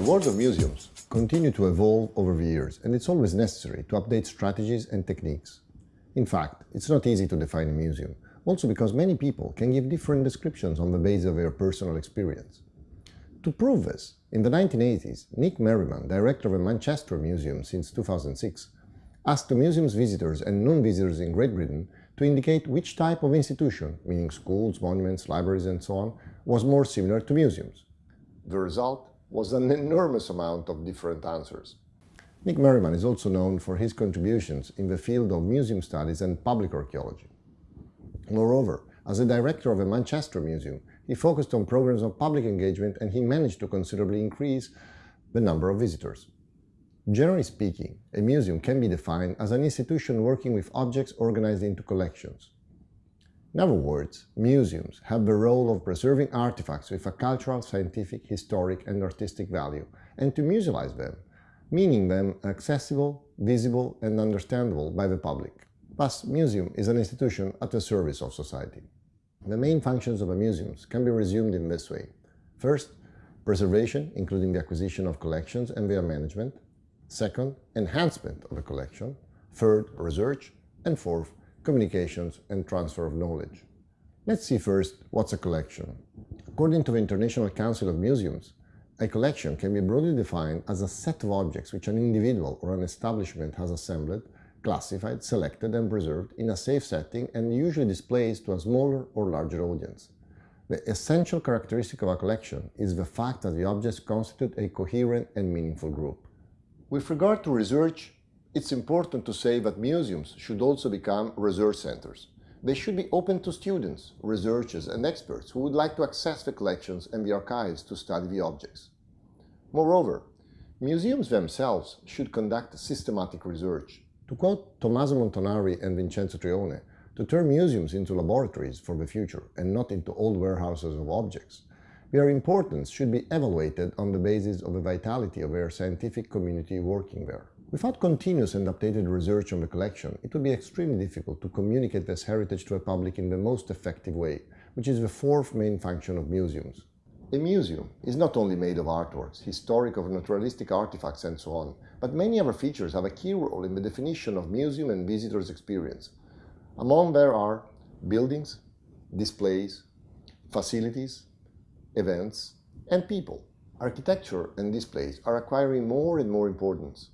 The world of museums continue to evolve over the years, and it's always necessary to update strategies and techniques. In fact, it's not easy to define a museum, also because many people can give different descriptions on the basis of their personal experience. To prove this, in the 1980s, Nick Merriman, director of a Manchester museum since 2006, asked the museum's visitors and non-visitors in Great Britain to indicate which type of institution, meaning schools, monuments, libraries and so on, was more similar to museums. The result was an enormous amount of different answers. Nick Merriman is also known for his contributions in the field of museum studies and public archaeology. Moreover, as a director of a Manchester museum, he focused on programs of public engagement and he managed to considerably increase the number of visitors. Generally speaking, a museum can be defined as an institution working with objects organized into collections. In other words, museums have the role of preserving artifacts with a cultural, scientific, historic and artistic value and to musealize them, meaning them accessible, visible and understandable by the public. Thus, museum is an institution at the service of society. The main functions of a museum can be resumed in this way. First, preservation, including the acquisition of collections and their management. Second, enhancement of a collection. Third, research. And fourth, communications, and transfer of knowledge. Let's see first what's a collection. According to the International Council of Museums, a collection can be broadly defined as a set of objects which an individual or an establishment has assembled, classified, selected and preserved in a safe setting and usually displays to a smaller or larger audience. The essential characteristic of a collection is the fact that the objects constitute a coherent and meaningful group. With regard to research, it's important to say that museums should also become research centers. They should be open to students, researchers and experts who would like to access the collections and the archives to study the objects. Moreover, museums themselves should conduct systematic research. To quote Tommaso Montanari and Vincenzo Trione, to turn museums into laboratories for the future and not into old warehouses of objects, their importance should be evaluated on the basis of the vitality of their scientific community working there. Without continuous and updated research on the collection, it would be extremely difficult to communicate this heritage to a public in the most effective way, which is the fourth main function of museums. A museum is not only made of artworks, historic or naturalistic artifacts and so on, but many other features have a key role in the definition of museum and visitors' experience. Among there are buildings, displays, facilities, events, and people. Architecture and displays are acquiring more and more importance.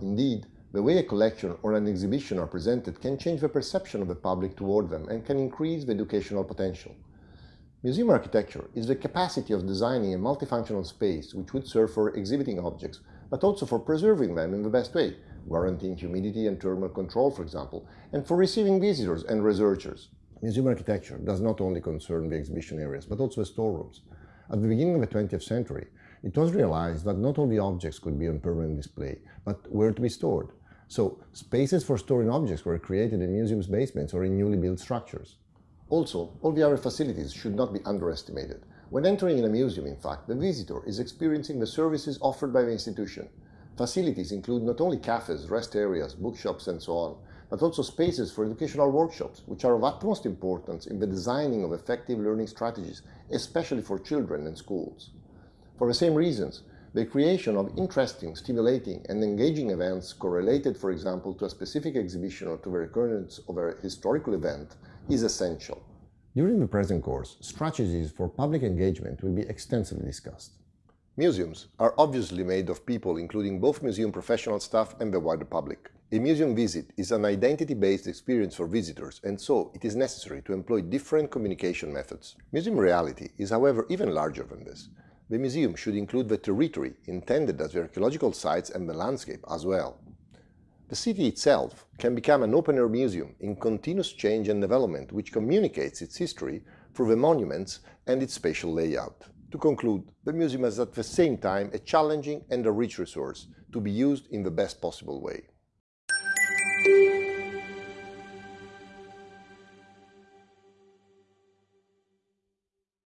Indeed, the way a collection or an exhibition are presented can change the perception of the public toward them and can increase the educational potential. Museum architecture is the capacity of designing a multifunctional space which would serve for exhibiting objects, but also for preserving them in the best way, guaranteeing humidity and thermal control, for example, and for receiving visitors and researchers. Museum architecture does not only concern the exhibition areas, but also the storerooms. At the beginning of the 20th century, it was realized that not all the objects could be on permanent display, but were to be stored. So spaces for storing objects were created in museums' basements or in newly built structures. Also, all the other facilities should not be underestimated. When entering in a museum, in fact, the visitor is experiencing the services offered by the institution. Facilities include not only cafes, rest areas, bookshops and so on, but also spaces for educational workshops, which are of utmost importance in the designing of effective learning strategies, especially for children and schools. For the same reasons, the creation of interesting, stimulating and engaging events correlated, for example, to a specific exhibition or to the recurrence of a historical event is essential. During the present course, strategies for public engagement will be extensively discussed. Museums are obviously made of people including both museum professional staff and the wider public. A museum visit is an identity-based experience for visitors and so it is necessary to employ different communication methods. Museum reality is however even larger than this. The museum should include the territory intended as the archaeological sites and the landscape as well. The city itself can become an open-air museum in continuous change and development which communicates its history through the monuments and its spatial layout. To conclude, the museum is at the same time a challenging and a rich resource to be used in the best possible way.